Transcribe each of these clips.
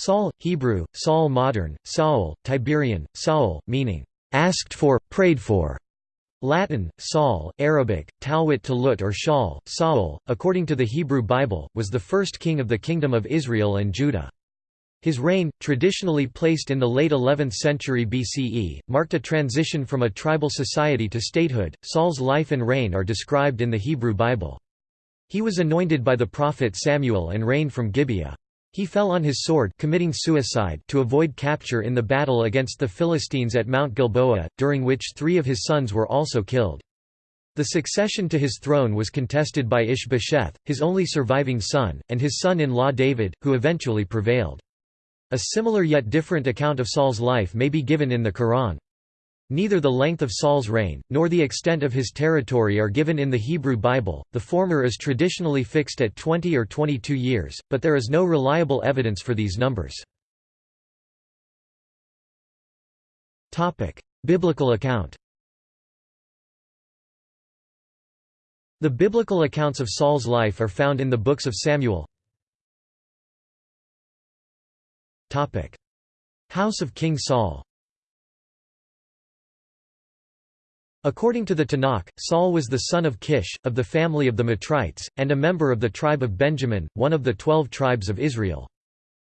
Saul, Hebrew, Saul modern, Saul, Tiberian, Saul, meaning, asked for, prayed for. Latin, Saul, Arabic, Talwit Talut or Shaul, Saul, according to the Hebrew Bible, was the first king of the Kingdom of Israel and Judah. His reign, traditionally placed in the late 11th century BCE, marked a transition from a tribal society to statehood. Saul's life and reign are described in the Hebrew Bible. He was anointed by the prophet Samuel and reigned from Gibeah. He fell on his sword committing suicide to avoid capture in the battle against the Philistines at Mount Gilboa, during which three of his sons were also killed. The succession to his throne was contested by Ishbosheth, his only surviving son, and his son-in-law David, who eventually prevailed. A similar yet different account of Saul's life may be given in the Quran. Neither the length of Saul's reign, nor the extent of his territory are given in the Hebrew Bible, the former is traditionally fixed at 20 or 22 years, but there is no reliable evidence for these numbers. Biblical account The biblical accounts of Saul's life are found in the books of Samuel. House of King Saul According to the Tanakh, Saul was the son of Kish, of the family of the Matrites, and a member of the tribe of Benjamin, one of the twelve tribes of Israel.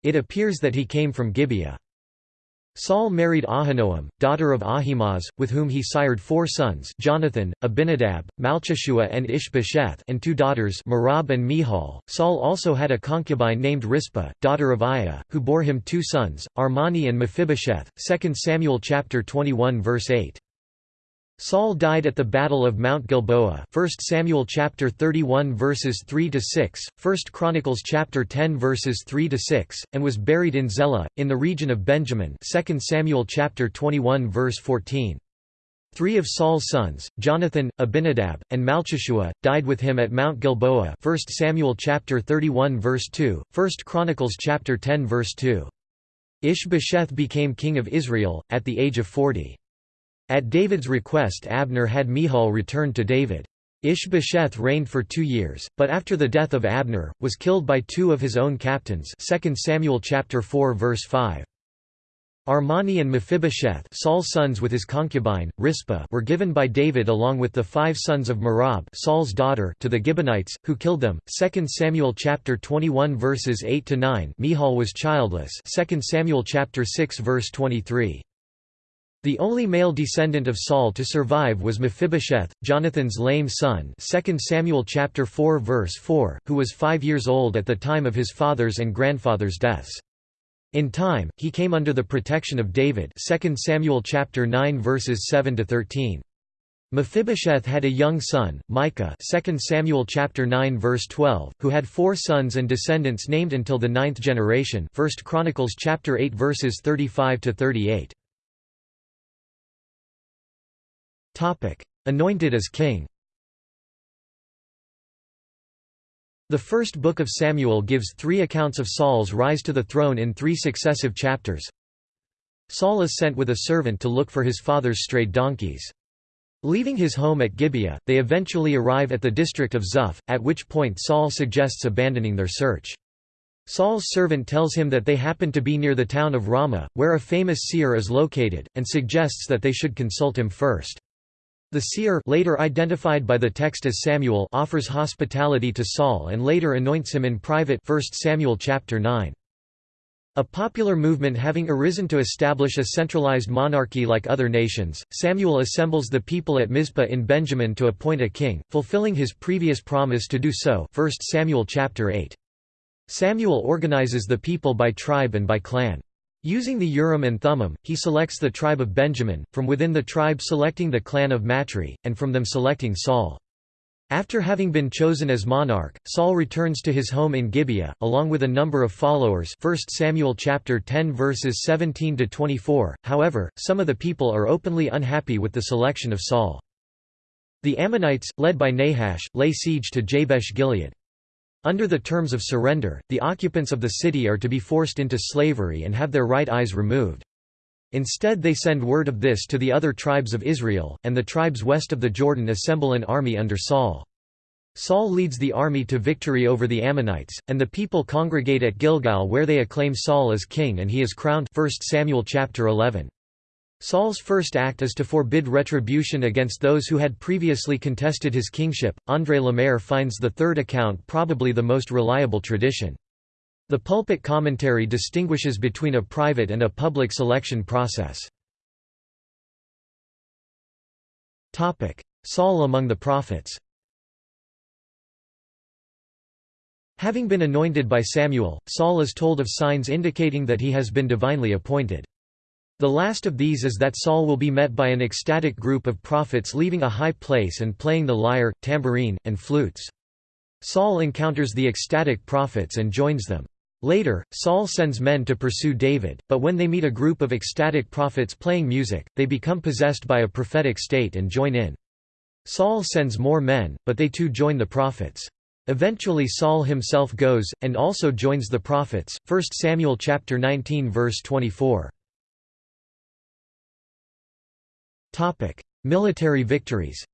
It appears that he came from Gibeah. Saul married Ahinoam, daughter of Ahimaaz, with whom he sired four sons Jonathan, Abinadab, Malchishua and Ishbosheth and two daughters Merab and Michal. Saul also had a concubine named Rizpah, daughter of Aiah, who bore him two sons, Armoni and Mephibosheth 2 Samuel chapter 21 verse 8. Saul died at the Battle of Mount Gilboa 1 Samuel chapter 31 verses 3 to 6, 1 Chronicles chapter 10 verses 3 to 6, and was buried in Zelah in the region of Benjamin 2 Samuel chapter 21 verse 14. Three of Saul's sons, Jonathan, Abinadab, and Malchishua, died with him at Mount Gilboa 1 Samuel chapter 31 verse 2, 1 Chronicles chapter 10 verse 2. Ishbosheth became king of Israel, at the age of 40. At David's request Abner had Michal returned to David. Ishbosheth reigned for two years, but after the death of Abner, was killed by two of his own captains 2 Samuel chapter 4 verse 5. Armoni and Mephibosheth Saul's sons with his concubine, Rizpah were given by David along with the five sons of Merab Saul's daughter to the Gibeonites, who killed them. 2 Samuel chapter 21 verses 8–9 Michal was childless 2 Samuel chapter 6 verse 23. The only male descendant of Saul to survive was Mephibosheth, Jonathan's lame son 2 Samuel chapter 4 verse 4, who was five years old at the time of his father's and grandfather's deaths. In time, he came under the protection of David 2 Samuel chapter 9 verses 7 to 13. Mephibosheth had a young son, Micah 2 Samuel chapter 9 verse 12, who had four sons and descendants named until the ninth generation 1 Chronicles chapter 8 verses 35 Anointed as king The first book of Samuel gives three accounts of Saul's rise to the throne in three successive chapters. Saul is sent with a servant to look for his father's strayed donkeys. Leaving his home at Gibeah, they eventually arrive at the district of Zuph, at which point Saul suggests abandoning their search. Saul's servant tells him that they happen to be near the town of Ramah, where a famous seer is located, and suggests that they should consult him first. The seer later identified by the text as Samuel offers hospitality to Saul and later anoints him in private 1 Samuel chapter 9. A popular movement having arisen to establish a centralized monarchy like other nations, Samuel assembles the people at Mizpah in Benjamin to appoint a king, fulfilling his previous promise to do so 1 Samuel chapter 8. Samuel organizes the people by tribe and by clan. Using the Urim and Thummim, he selects the tribe of Benjamin, from within the tribe selecting the clan of Matri, and from them selecting Saul. After having been chosen as monarch, Saul returns to his home in Gibeah, along with a number of followers 1 Samuel chapter 10 verses 17 to 24. However, some of the people are openly unhappy with the selection of Saul. The Ammonites, led by Nahash, lay siege to Jabesh Gilead. Under the terms of surrender, the occupants of the city are to be forced into slavery and have their right eyes removed. Instead they send word of this to the other tribes of Israel, and the tribes west of the Jordan assemble an army under Saul. Saul leads the army to victory over the Ammonites, and the people congregate at Gilgal where they acclaim Saul as king and he is crowned 1 Samuel chapter 11. Saul's first act is to forbid retribution against those who had previously contested his kingship. André Lemaire finds the third account probably the most reliable tradition. The pulpit commentary distinguishes between a private and a public selection process. Saul among the prophets Having been anointed by Samuel, Saul is told of signs indicating that he has been divinely appointed. The last of these is that Saul will be met by an ecstatic group of prophets leaving a high place and playing the lyre, tambourine, and flutes. Saul encounters the ecstatic prophets and joins them. Later, Saul sends men to pursue David, but when they meet a group of ecstatic prophets playing music, they become possessed by a prophetic state and join in. Saul sends more men, but they too join the prophets. Eventually Saul himself goes, and also joins the prophets. 1 Samuel chapter 19 verse 24. Topic: Military victories.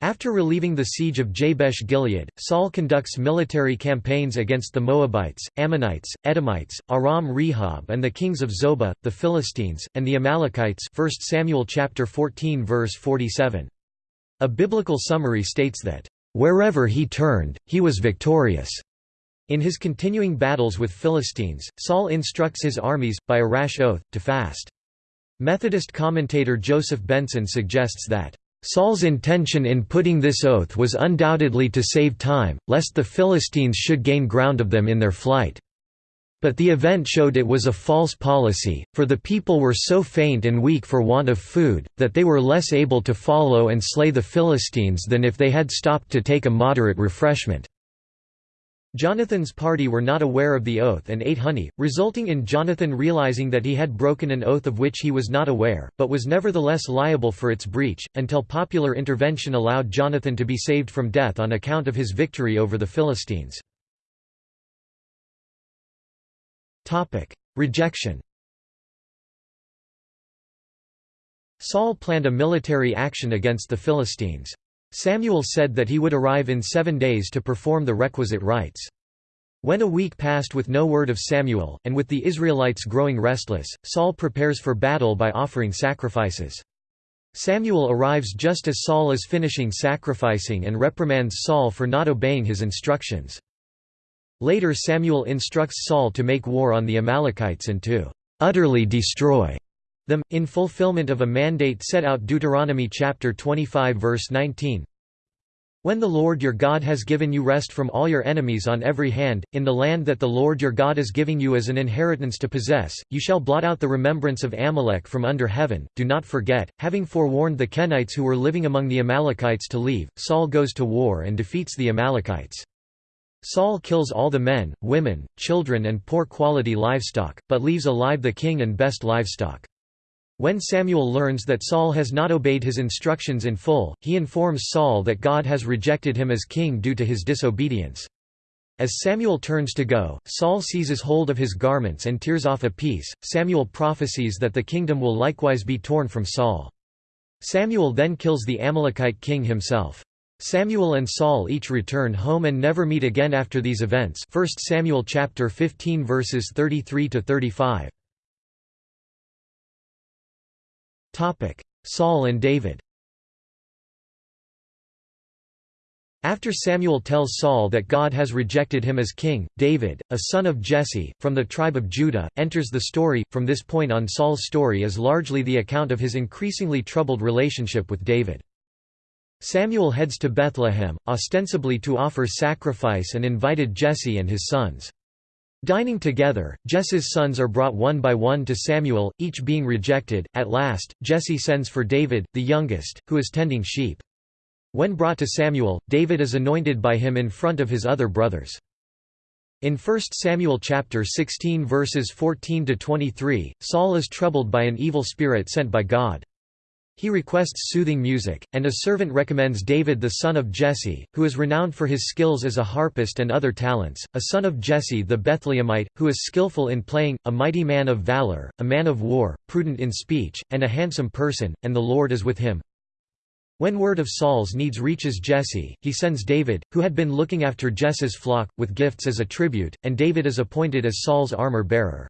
After relieving the siege of Jabesh Gilead, Saul conducts military campaigns against the Moabites, Ammonites, Edomites, Aram Rehob and the kings of Zobah, the Philistines, and the Amalekites 1 Samuel chapter 14 verse 47. A biblical summary states that, "...wherever he turned, he was victorious." In his continuing battles with Philistines, Saul instructs his armies, by a rash oath, to fast. Methodist commentator Joseph Benson suggests that, "...Saul's intention in putting this oath was undoubtedly to save time, lest the Philistines should gain ground of them in their flight." But the event showed it was a false policy, for the people were so faint and weak for want of food, that they were less able to follow and slay the Philistines than if they had stopped to take a moderate refreshment. Jonathan's party were not aware of the oath and ate honey, resulting in Jonathan realizing that he had broken an oath of which he was not aware, but was nevertheless liable for its breach, until popular intervention allowed Jonathan to be saved from death on account of his victory over the Philistines. Rejection Saul planned a military action against the Philistines. Samuel said that he would arrive in seven days to perform the requisite rites. When a week passed with no word of Samuel, and with the Israelites growing restless, Saul prepares for battle by offering sacrifices. Samuel arrives just as Saul is finishing sacrificing and reprimands Saul for not obeying his instructions. Later Samuel instructs Saul to make war on the Amalekites and to utterly destroy them, in fulfillment of a mandate set out Deuteronomy chapter 25 verse 19. When the Lord your God has given you rest from all your enemies on every hand, in the land that the Lord your God is giving you as an inheritance to possess, you shall blot out the remembrance of Amalek from under heaven. Do not forget, having forewarned the Kenites who were living among the Amalekites to leave, Saul goes to war and defeats the Amalekites. Saul kills all the men, women, children and poor quality livestock, but leaves alive the king and best livestock. When Samuel learns that Saul has not obeyed his instructions in full, he informs Saul that God has rejected him as king due to his disobedience. As Samuel turns to go, Saul seizes hold of his garments and tears off a piece. Samuel prophesies that the kingdom will likewise be torn from Saul. Samuel then kills the Amalekite king himself. Samuel and Saul each return home and never meet again after these events 1 Samuel chapter 15 verses 33 to 35 Saul and David After Samuel tells Saul that God has rejected him as king, David, a son of Jesse, from the tribe of Judah, enters the story. From this point on, Saul's story is largely the account of his increasingly troubled relationship with David. Samuel heads to Bethlehem, ostensibly to offer sacrifice and invited Jesse and his sons. Dining together, Jesse's sons are brought one by one to Samuel, each being rejected. At last, Jesse sends for David, the youngest, who is tending sheep. When brought to Samuel, David is anointed by him in front of his other brothers. In 1 Samuel chapter 16 verses 14 to 23, Saul is troubled by an evil spirit sent by God. He requests soothing music, and a servant recommends David the son of Jesse, who is renowned for his skills as a harpist and other talents, a son of Jesse the Bethlehemite, who is skillful in playing, a mighty man of valor, a man of war, prudent in speech, and a handsome person, and the Lord is with him. When word of Saul's needs reaches Jesse, he sends David, who had been looking after Jesse's flock, with gifts as a tribute, and David is appointed as Saul's armor-bearer.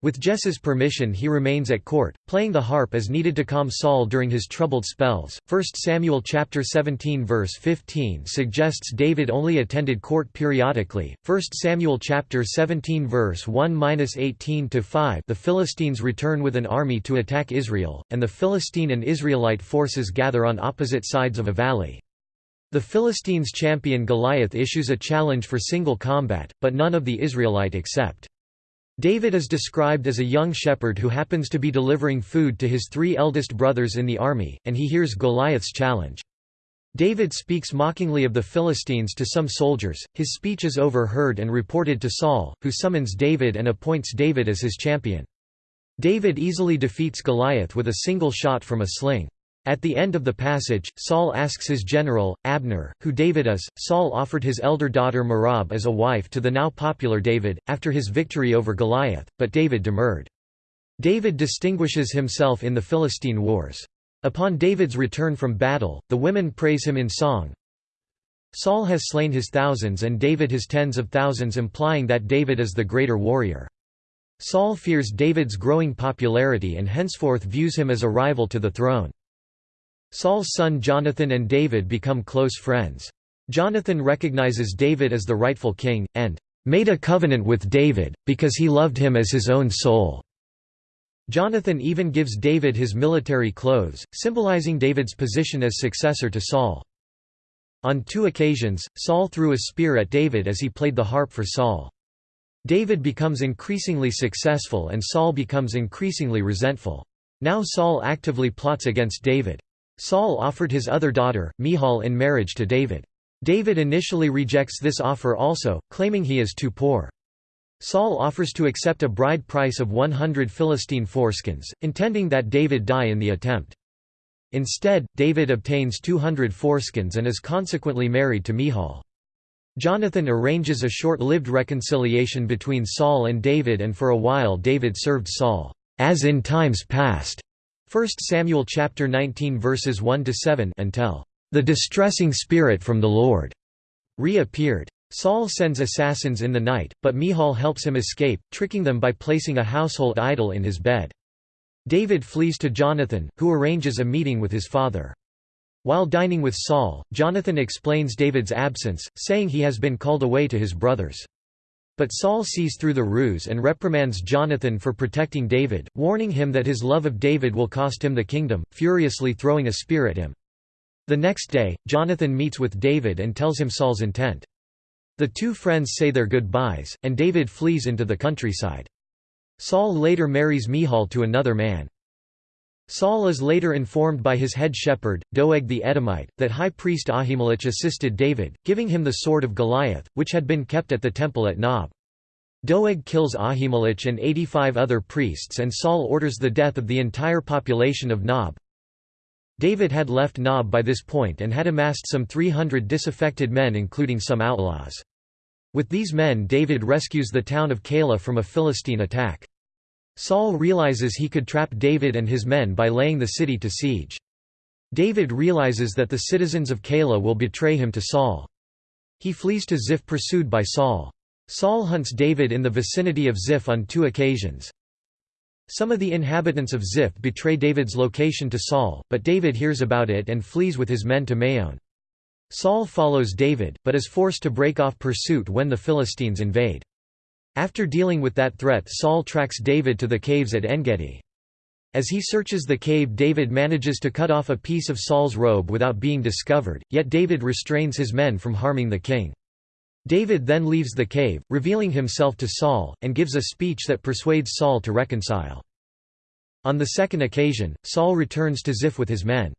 With Jesse's permission he remains at court, playing the harp as needed to calm Saul during his troubled spells. 1 Samuel chapter 17 verse 15 suggests David only attended court periodically. 1 Samuel chapter 17 verse 1-18 to 5 The Philistines return with an army to attack Israel, and the Philistine and Israelite forces gather on opposite sides of a valley. The Philistines' champion Goliath issues a challenge for single combat, but none of the Israelite accept. David is described as a young shepherd who happens to be delivering food to his three eldest brothers in the army, and he hears Goliath's challenge. David speaks mockingly of the Philistines to some soldiers, his speech is overheard and reported to Saul, who summons David and appoints David as his champion. David easily defeats Goliath with a single shot from a sling. At the end of the passage, Saul asks his general, Abner, who David is. Saul offered his elder daughter Merab as a wife to the now popular David, after his victory over Goliath, but David demurred. David distinguishes himself in the Philistine wars. Upon David's return from battle, the women praise him in song. Saul has slain his thousands and David his tens of thousands implying that David is the greater warrior. Saul fears David's growing popularity and henceforth views him as a rival to the throne. Saul's son Jonathan and David become close friends. Jonathan recognizes David as the rightful king, and "...made a covenant with David, because he loved him as his own soul." Jonathan even gives David his military clothes, symbolizing David's position as successor to Saul. On two occasions, Saul threw a spear at David as he played the harp for Saul. David becomes increasingly successful and Saul becomes increasingly resentful. Now Saul actively plots against David. Saul offered his other daughter, Michal in marriage to David. David initially rejects this offer also, claiming he is too poor. Saul offers to accept a bride price of 100 Philistine foreskins, intending that David die in the attempt. Instead, David obtains 200 foreskins and is consequently married to Michal. Jonathan arranges a short-lived reconciliation between Saul and David and for a while David served Saul, as in times past, 1 Samuel chapter 19 verses 1 to 7 until the distressing spirit from the Lord reappeared. Saul sends assassins in the night, but Michal helps him escape, tricking them by placing a household idol in his bed. David flees to Jonathan, who arranges a meeting with his father. While dining with Saul, Jonathan explains David's absence, saying he has been called away to his brothers. But Saul sees through the ruse and reprimands Jonathan for protecting David, warning him that his love of David will cost him the kingdom, furiously throwing a spear at him. The next day, Jonathan meets with David and tells him Saul's intent. The two friends say their goodbyes, and David flees into the countryside. Saul later marries Michal to another man. Saul is later informed by his head shepherd, Doeg the Edomite, that high priest Ahimelech assisted David, giving him the sword of Goliath, which had been kept at the temple at Nob. Doeg kills Ahimelech and 85 other priests and Saul orders the death of the entire population of Nob. David had left Nob by this point and had amassed some 300 disaffected men including some outlaws. With these men David rescues the town of Keilah from a Philistine attack. Saul realizes he could trap David and his men by laying the city to siege. David realizes that the citizens of Keilah will betray him to Saul. He flees to Ziph pursued by Saul. Saul hunts David in the vicinity of Ziph on two occasions. Some of the inhabitants of Ziph betray David's location to Saul, but David hears about it and flees with his men to Maon. Saul follows David, but is forced to break off pursuit when the Philistines invade. After dealing with that threat Saul tracks David to the caves at Engedi. As he searches the cave David manages to cut off a piece of Saul's robe without being discovered, yet David restrains his men from harming the king. David then leaves the cave, revealing himself to Saul, and gives a speech that persuades Saul to reconcile. On the second occasion, Saul returns to Ziph with his men.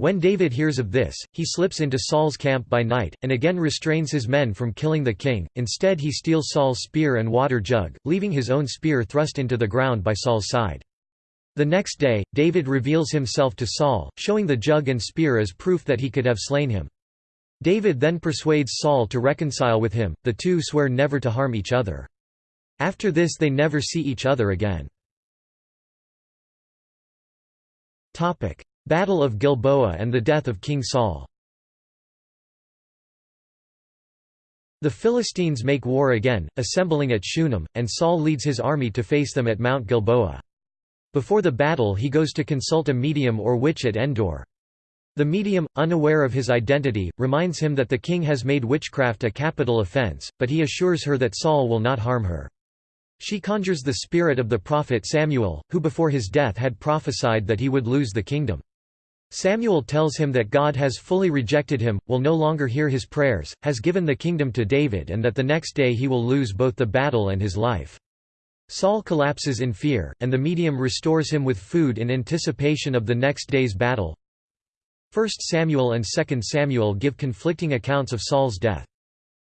When David hears of this, he slips into Saul's camp by night, and again restrains his men from killing the king, instead he steals Saul's spear and water jug, leaving his own spear thrust into the ground by Saul's side. The next day, David reveals himself to Saul, showing the jug and spear as proof that he could have slain him. David then persuades Saul to reconcile with him, the two swear never to harm each other. After this they never see each other again. Battle of Gilboa and the death of King Saul The Philistines make war again, assembling at Shunem, and Saul leads his army to face them at Mount Gilboa. Before the battle he goes to consult a medium or witch at Endor. The medium, unaware of his identity, reminds him that the king has made witchcraft a capital offense, but he assures her that Saul will not harm her. She conjures the spirit of the prophet Samuel, who before his death had prophesied that he would lose the kingdom. Samuel tells him that God has fully rejected him, will no longer hear his prayers, has given the kingdom to David and that the next day he will lose both the battle and his life. Saul collapses in fear, and the medium restores him with food in anticipation of the next day's battle. 1 Samuel and 2 Samuel give conflicting accounts of Saul's death.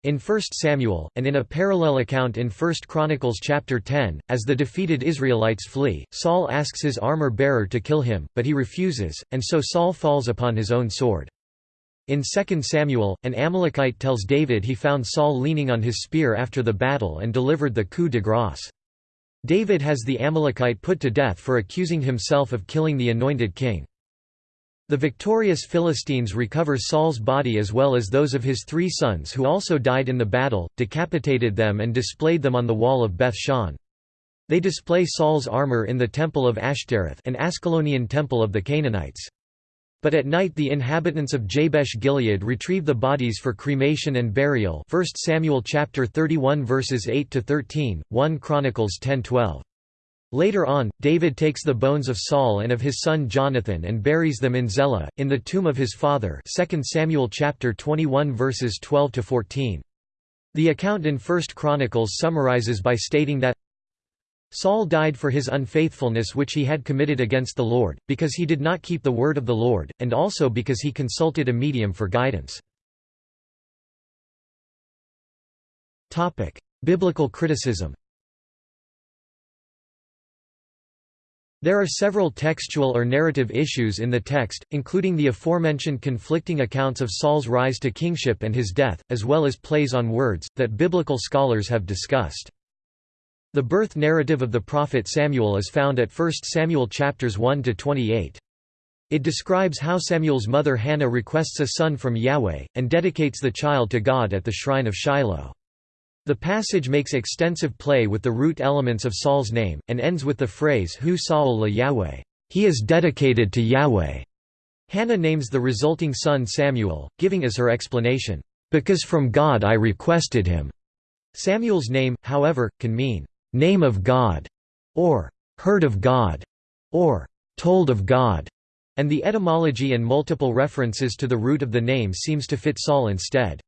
In 1 Samuel, and in a parallel account in 1 Chronicles chapter 10, as the defeated Israelites flee, Saul asks his armor-bearer to kill him, but he refuses, and so Saul falls upon his own sword. In 2 Samuel, an Amalekite tells David he found Saul leaning on his spear after the battle and delivered the coup de grâce. David has the Amalekite put to death for accusing himself of killing the anointed king. The victorious Philistines recover Saul's body as well as those of his three sons who also died in the battle, decapitated them and displayed them on the wall of Beth Shan. They display Saul's armor in the temple of Ashtoreth an Ascalonian temple of the Canaanites. But at night the inhabitants of Jabesh Gilead retrieve the bodies for cremation and burial 1 Samuel chapter 31 verses 8 to 13, 1 Chronicles 10:12. Later on, David takes the bones of Saul and of his son Jonathan and buries them in Zelah, in the tomb of his father 2 Samuel chapter 21 verses 12 to 14. The account in 1 Chronicles summarizes by stating that Saul died for his unfaithfulness which he had committed against the Lord, because he did not keep the word of the Lord, and also because he consulted a medium for guidance. Biblical criticism There are several textual or narrative issues in the text, including the aforementioned conflicting accounts of Saul's rise to kingship and his death, as well as plays on words, that biblical scholars have discussed. The birth narrative of the prophet Samuel is found at 1 Samuel chapters 1 to 28. It describes how Samuel's mother Hannah requests a son from Yahweh, and dedicates the child to God at the shrine of Shiloh. The passage makes extensive play with the root elements of Saul's name, and ends with the phrase Hu Saul la Yahweh. He is dedicated to Yahweh. Hannah names the resulting son Samuel, giving as her explanation, "...because from God I requested him." Samuel's name, however, can mean, "...name of God", or "...heard of God", or "...told of God", and the etymology and multiple references to the root of the name seems to fit Saul instead.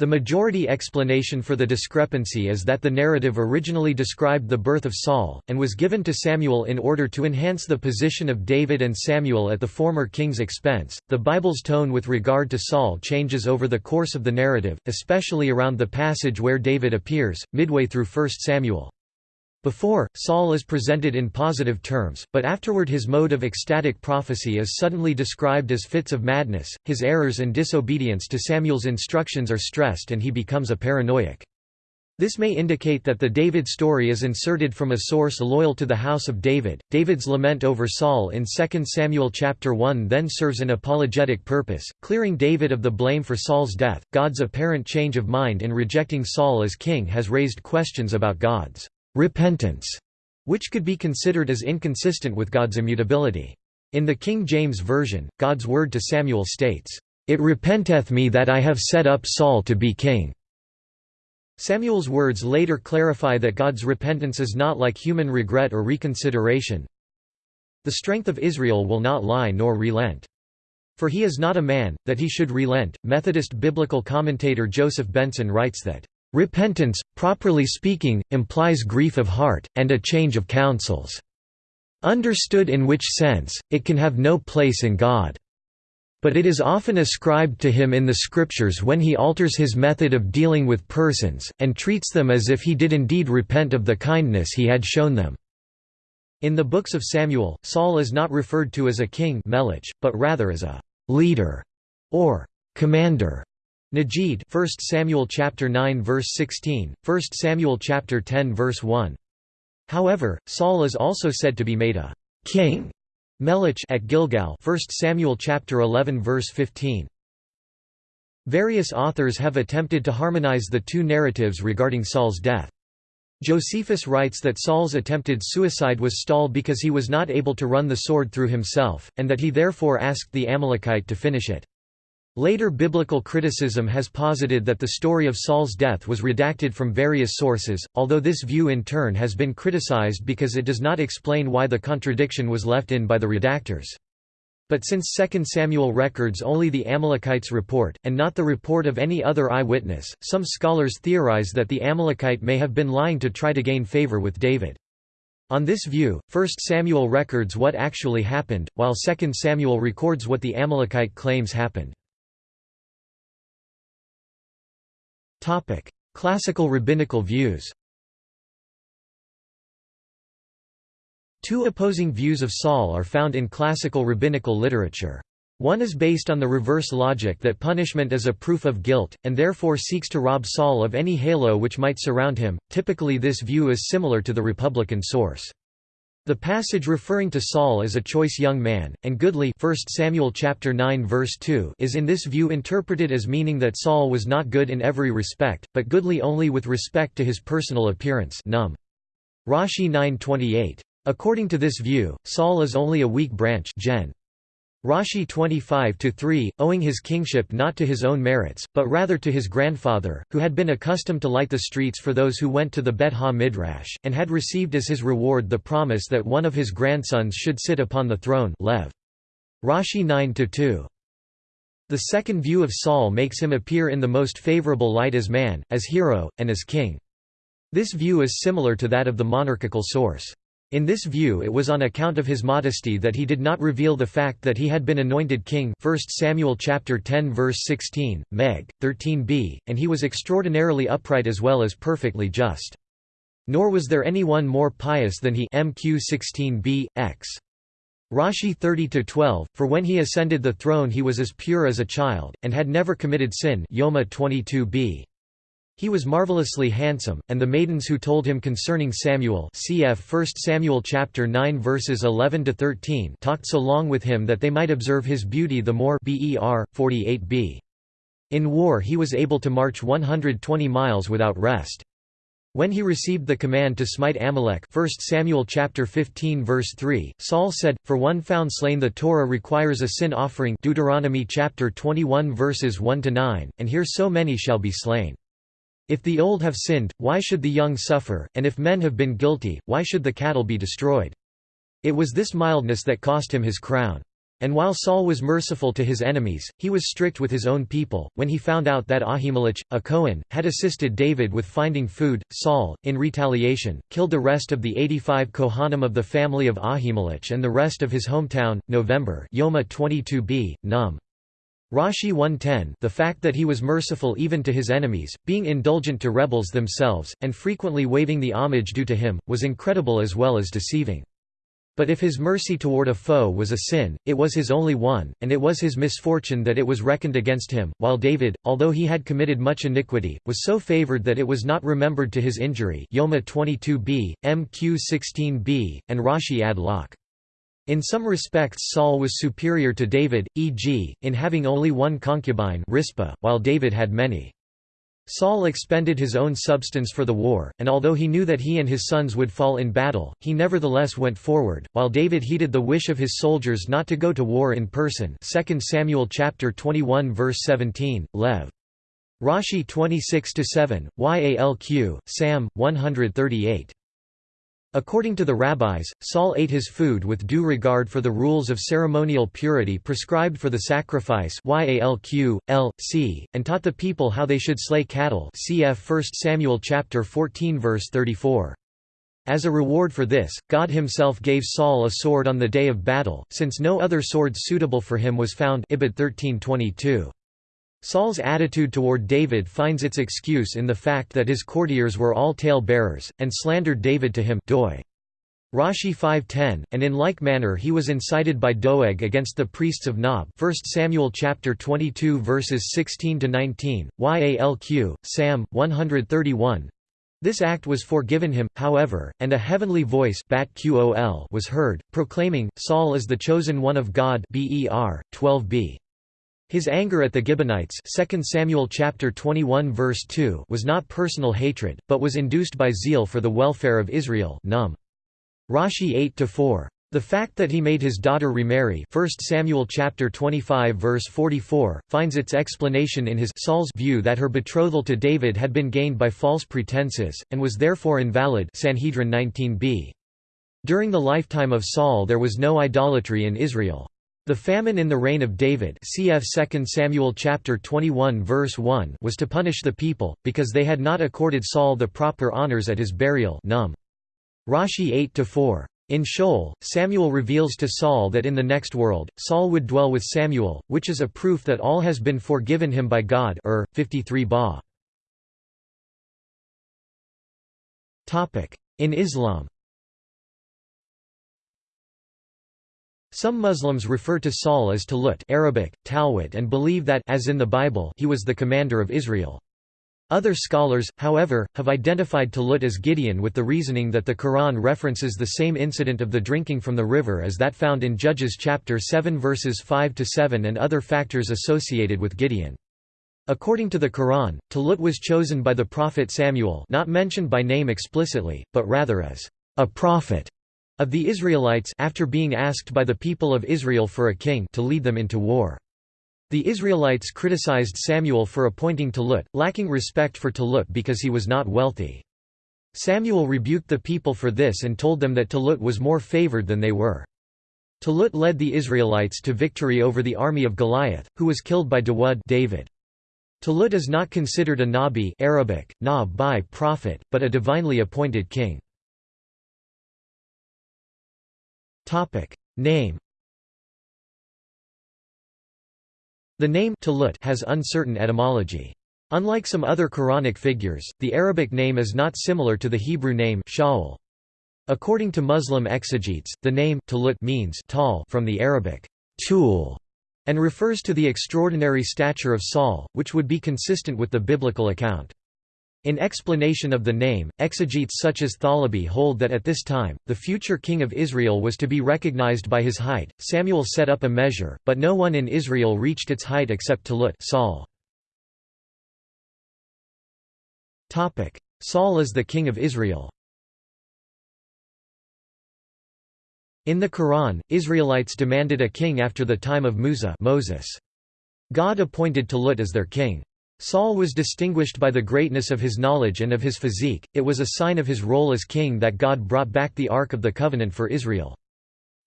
The majority explanation for the discrepancy is that the narrative originally described the birth of Saul, and was given to Samuel in order to enhance the position of David and Samuel at the former king's expense. The Bible's tone with regard to Saul changes over the course of the narrative, especially around the passage where David appears, midway through 1 Samuel. Before, Saul is presented in positive terms, but afterward his mode of ecstatic prophecy is suddenly described as fits of madness, his errors and disobedience to Samuel's instructions are stressed and he becomes a paranoiac. This may indicate that the David story is inserted from a source loyal to the house of David. David's lament over Saul in 2 Samuel chapter 1 then serves an apologetic purpose, clearing David of the blame for Saul's death. God's apparent change of mind in rejecting Saul as king has raised questions about God's repentance, which could be considered as inconsistent with God's immutability. In the King James Version, God's word to Samuel states, "'It repenteth me that I have set up Saul to be king." Samuel's words later clarify that God's repentance is not like human regret or reconsideration. The strength of Israel will not lie nor relent. For he is not a man, that he should relent. Methodist biblical commentator Joseph Benson writes that, Repentance, properly speaking, implies grief of heart, and a change of counsels. Understood in which sense, it can have no place in God. But it is often ascribed to him in the scriptures when he alters his method of dealing with persons, and treats them as if he did indeed repent of the kindness he had shown them. In the books of Samuel, Saul is not referred to as a king but rather as a leader or commander. Najid 1 Samuel chapter 9 verse 16, 1 Samuel chapter 10 verse 1. However, Saul is also said to be made a king Melech at Gilgal 1 Samuel chapter 11 verse 15 Various authors have attempted to harmonize the two narratives regarding Saul's death. Josephus writes that Saul's attempted suicide was stalled because he was not able to run the sword through himself, and that he therefore asked the Amalekite to finish it. Later biblical criticism has posited that the story of Saul's death was redacted from various sources, although this view in turn has been criticized because it does not explain why the contradiction was left in by the redactors. But since 2 Samuel records only the Amalekites' report, and not the report of any other eyewitness, some scholars theorize that the Amalekite may have been lying to try to gain favor with David. On this view, 1 Samuel records what actually happened, while 2 Samuel records what the Amalekite claims happened. Topic: Classical rabbinical views. Two opposing views of Saul are found in classical rabbinical literature. One is based on the reverse logic that punishment is a proof of guilt, and therefore seeks to rob Saul of any halo which might surround him. Typically, this view is similar to the Republican source. The passage referring to Saul as a choice young man, and goodly 1 Samuel chapter 9 verse 2 is in this view interpreted as meaning that Saul was not good in every respect, but goodly only with respect to his personal appearance Num. Rashi 9.28. According to this view, Saul is only a weak branch Gen. Rashi 25-3, owing his kingship not to his own merits, but rather to his grandfather, who had been accustomed to light the streets for those who went to the Bet Ha-Midrash, and had received as his reward the promise that one of his grandsons should sit upon the throne Lev. Rashi 9-2. The second view of Saul makes him appear in the most favorable light as man, as hero, and as king. This view is similar to that of the monarchical source. In this view it was on account of his modesty that he did not reveal the fact that he had been anointed king 1 Samuel chapter 10 verse 16, Meg. 13b, and he was extraordinarily upright as well as perfectly just. Nor was there anyone more pious than he MQ 16b, x. Rashi 30-12, for when he ascended the throne he was as pure as a child, and had never committed sin Yoma 22b. He was marvelously handsome, and the maidens who told him concerning Samuel cf 1 Samuel chapter 9 verses 11 to 13 talked so long with him that they might observe his beauty the more ber 48b. In war he was able to march 120 miles without rest. When he received the command to smite Amalek 1 Samuel chapter 15 verse 3, Saul said, For one found slain the Torah requires a sin offering Deuteronomy chapter 21 verses 1–9, and here so many shall be slain. If the old have sinned, why should the young suffer, and if men have been guilty, why should the cattle be destroyed? It was this mildness that cost him his crown. And while Saul was merciful to his enemies, he was strict with his own people. When he found out that Ahimelech, a Cohen, had assisted David with finding food, Saul, in retaliation, killed the rest of the 85 Kohanim of the family of Ahimelech and the rest of his hometown. November Yoma 22b, Num. Rashi 110 the fact that he was merciful even to his enemies, being indulgent to rebels themselves, and frequently waiving the homage due to him, was incredible as well as deceiving. But if his mercy toward a foe was a sin, it was his only one, and it was his misfortune that it was reckoned against him, while David, although he had committed much iniquity, was so favored that it was not remembered to his injury Yoma 22b, Mq 16b, and Rashi ad lach. In some respects Saul was superior to David, e.g., in having only one concubine while David had many. Saul expended his own substance for the war, and although he knew that he and his sons would fall in battle, he nevertheless went forward, while David heeded the wish of his soldiers not to go to war in person 2 Samuel chapter 21 verse 17, Lev. Rashi 26-7, Yalq, Sam, 138. According to the rabbis, Saul ate his food with due regard for the rules of ceremonial purity prescribed for the sacrifice Yalq, L, C, and taught the people how they should slay cattle cf 1 Samuel chapter 14 verse 34. As a reward for this, God himself gave Saul a sword on the day of battle, since no other sword suitable for him was found Ibid 1322. Saul's attitude toward David finds its excuse in the fact that his courtiers were all tale-bearers, and slandered David to him doi. Rashi 5.10, and in like manner he was incited by Doeg against the priests of Nob 1 Samuel chapter 22 verses 16 to 19. Yalq, Sam, 131 This act was forgiven him, however, and a heavenly voice was heard, proclaiming, Saul is the chosen one of God Ber. 12b. His anger at the Gibeonites 2 Samuel chapter 21 verse 2 was not personal hatred, but was induced by zeal for the welfare of Israel Num. Rashi 8-4. The fact that he made his daughter remarry 1 Samuel chapter 25 verse 44 finds its explanation in his Saul's view that her betrothal to David had been gained by false pretenses and was therefore invalid Sanhedrin 19b. During the lifetime of Saul there was no idolatry in Israel. The famine in the reign of David cf 2 Samuel chapter 21 verse 1 was to punish the people because they had not accorded Saul the proper honors at his burial Num. Rashi 8 4 in Sheol, Samuel reveals to Saul that in the next world, Saul would dwell with Samuel, which is a proof that all has been forgiven him by God Ur, 53 ba. In Islam Some Muslims refer to Saul as Talut Arabic, Talwit and believe that as in the Bible he was the commander of Israel. Other scholars, however, have identified Talut as Gideon with the reasoning that the Quran references the same incident of the drinking from the river as that found in Judges chapter 7 verses 5–7 and other factors associated with Gideon. According to the Quran, Talut was chosen by the prophet Samuel not mentioned by name explicitly, but rather as a prophet of the Israelites after being asked by the people of Israel for a king to lead them into war. The Israelites criticized Samuel for appointing Talut, lacking respect for Talut because he was not wealthy. Samuel rebuked the people for this and told them that Talut was more favored than they were. Talut led the Israelites to victory over the army of Goliath, who was killed by Dawud David. Talut is not considered a nabi Arabic, nab prophet, but a divinely appointed king. Name The name Talut has uncertain etymology. Unlike some other Quranic figures, the Arabic name is not similar to the Hebrew name Shaul. According to Muslim exegetes, the name Talut means tall from the Arabic tool and refers to the extraordinary stature of Saul, which would be consistent with the biblical account. In explanation of the name, exegetes such as Thalabi hold that at this time, the future king of Israel was to be recognized by his height. Samuel set up a measure, but no one in Israel reached its height except Talut Saul. Saul is the king of Israel In the Quran, Israelites demanded a king after the time of Musa Moses. God appointed Talut as their king. Saul was distinguished by the greatness of his knowledge and of his physique, it was a sign of his role as king that God brought back the Ark of the Covenant for Israel.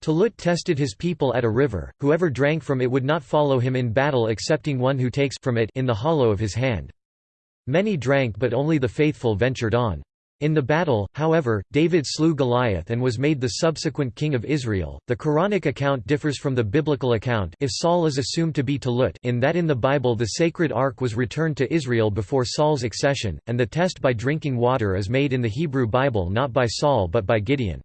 Talut tested his people at a river, whoever drank from it would not follow him in battle excepting one who takes from it in the hollow of his hand. Many drank but only the faithful ventured on. In the battle, however, David slew Goliath and was made the subsequent king of Israel. The Quranic account differs from the biblical account if Saul is assumed to be Talut in that in the Bible the sacred ark was returned to Israel before Saul's accession, and the test by drinking water is made in the Hebrew Bible not by Saul but by Gideon.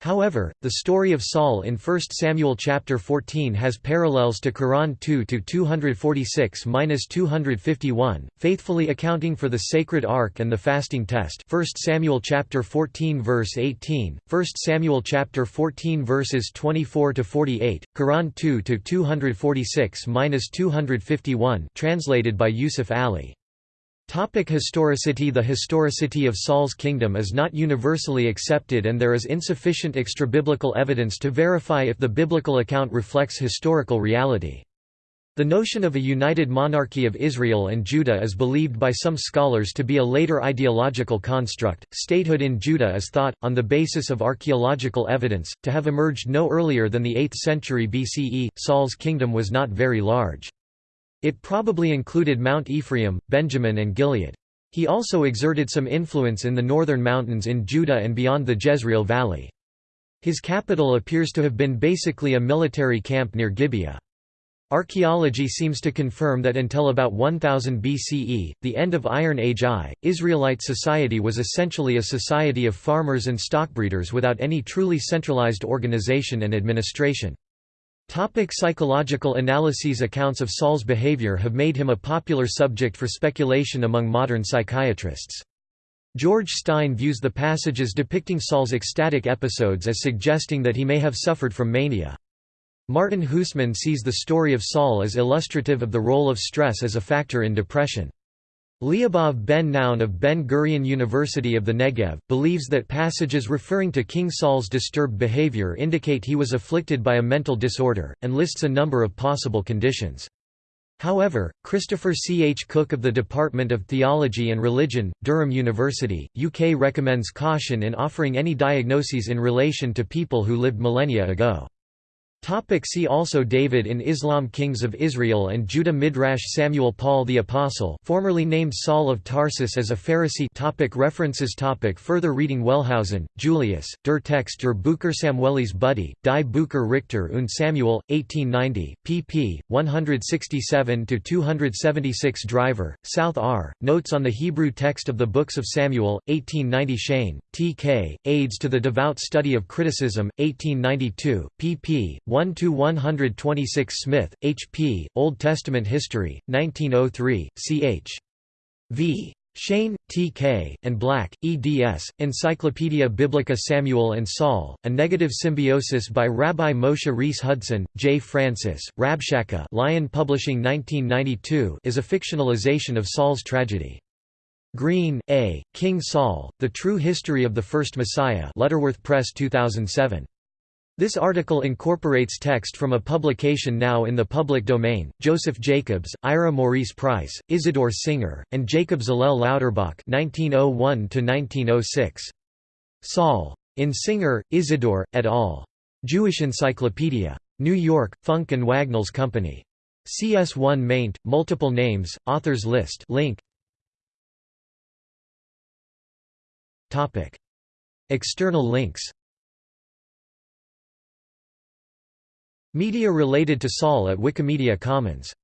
However, the story of Saul in 1 Samuel chapter 14 has parallels to Quran 2 to 246-251, faithfully accounting for the sacred ark and the fasting test. 1 Samuel chapter 14 verse 18, 1 Samuel chapter 14 verses 24 to 48, Quran 2 to 246-251, translated by Yusuf Ali. Topic historicity The historicity of Saul's kingdom is not universally accepted and there is insufficient extrabiblical evidence to verify if the biblical account reflects historical reality. The notion of a united monarchy of Israel and Judah is believed by some scholars to be a later ideological construct. Statehood in Judah is thought, on the basis of archaeological evidence, to have emerged no earlier than the 8th century BCE. Saul's kingdom was not very large. It probably included Mount Ephraim, Benjamin and Gilead. He also exerted some influence in the northern mountains in Judah and beyond the Jezreel Valley. His capital appears to have been basically a military camp near Gibeah. Archaeology seems to confirm that until about 1000 BCE, the end of Iron Age I, Israelite society was essentially a society of farmers and stockbreeders without any truly centralized organization and administration. Topic psychological analyses Accounts of Saul's behavior have made him a popular subject for speculation among modern psychiatrists. George Stein views the passages depicting Saul's ecstatic episodes as suggesting that he may have suffered from mania. Martin Huesman sees the story of Saul as illustrative of the role of stress as a factor in depression. Liubov ben Noun of Ben Gurion University of the Negev, believes that passages referring to King Saul's disturbed behavior indicate he was afflicted by a mental disorder, and lists a number of possible conditions. However, Christopher C. H. Cook of the Department of Theology and Religion, Durham University, UK recommends caution in offering any diagnoses in relation to people who lived millennia ago. Topic see also David in Islam Kings of Israel and Judah Midrash Samuel Paul the Apostle formerly named Saul of Tarsus as a Pharisee topic References topic Further reading Wellhausen, Julius, Der Text der Bucher Samuelis Budde, Die Bucher Richter und Samuel, 1890, pp. 167–276 Driver, South R., Notes on the Hebrew Text of the Books of Samuel, 1890 Cheyne, T. K., Aids to the Devout Study of Criticism, 1892, pp. 1–126 Smith, H. P., Old Testament History, 1903, ch. v. Cheyne, T. K., and Black, eds. Encyclopaedia Biblica Samuel and Saul, A Negative Symbiosis by Rabbi Moshe Reiss Hudson, J. Francis, Rabshakeh Lion Publishing 1992 is a fictionalization of Saul's tragedy. Green, A., King Saul, The True History of the First Messiah Lutterworth Press 2007. This article incorporates text from a publication now in the public domain, Joseph Jacobs, Ira Maurice Price, Isidore Singer, and Jacob Zalel Lauterbach 1901 Saul. In Singer, Isidore, et al. Jewish Encyclopedia. New York, Funk and Wagnalls Company. CS1 maint, multiple names, authors list link. External links Media related to Saul at Wikimedia Commons